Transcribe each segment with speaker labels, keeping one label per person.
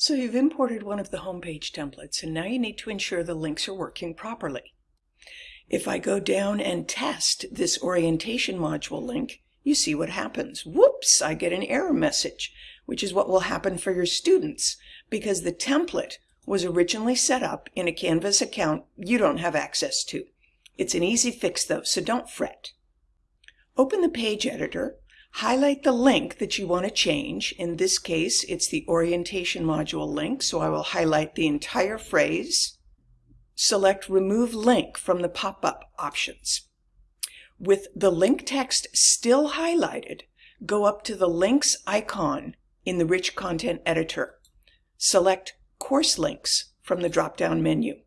Speaker 1: So you've imported one of the homepage templates and now you need to ensure the links are working properly. If I go down and test this orientation module link, you see what happens. Whoops, I get an error message, which is what will happen for your students because the template was originally set up in a Canvas account you don't have access to. It's an easy fix though, so don't fret. Open the page editor Highlight the link that you want to change. In this case, it's the orientation module link, so I will highlight the entire phrase. Select Remove Link from the pop-up options. With the link text still highlighted, go up to the Links icon in the Rich Content Editor. Select Course Links from the drop-down menu.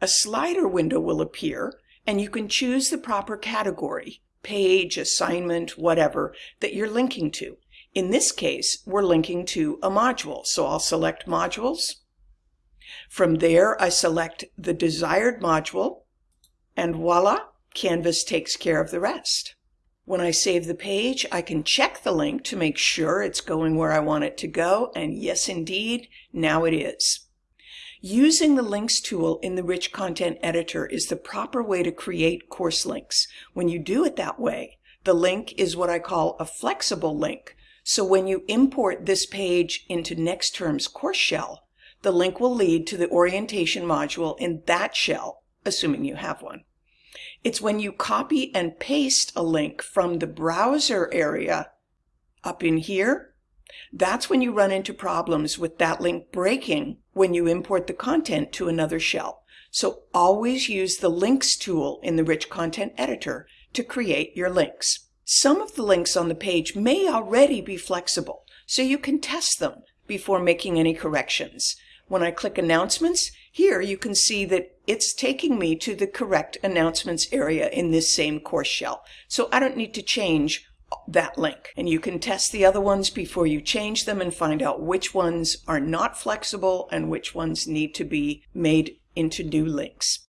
Speaker 1: A slider window will appear, and you can choose the proper category page, assignment, whatever, that you're linking to. In this case, we're linking to a module, so I'll select Modules. From there, I select the desired module, and voila, Canvas takes care of the rest. When I save the page, I can check the link to make sure it's going where I want it to go, and yes indeed, now it is. Using the links tool in the Rich Content Editor is the proper way to create course links. When you do it that way, the link is what I call a flexible link. So when you import this page into next term's course shell, the link will lead to the orientation module in that shell, assuming you have one. It's when you copy and paste a link from the browser area up in here that's when you run into problems with that link breaking when you import the content to another shell. So always use the links tool in the rich content editor to create your links. Some of the links on the page may already be flexible, so you can test them before making any corrections. When I click announcements, here you can see that it's taking me to the correct announcements area in this same course shell. So I don't need to change that link. And you can test the other ones before you change them and find out which ones are not flexible and which ones need to be made into new links.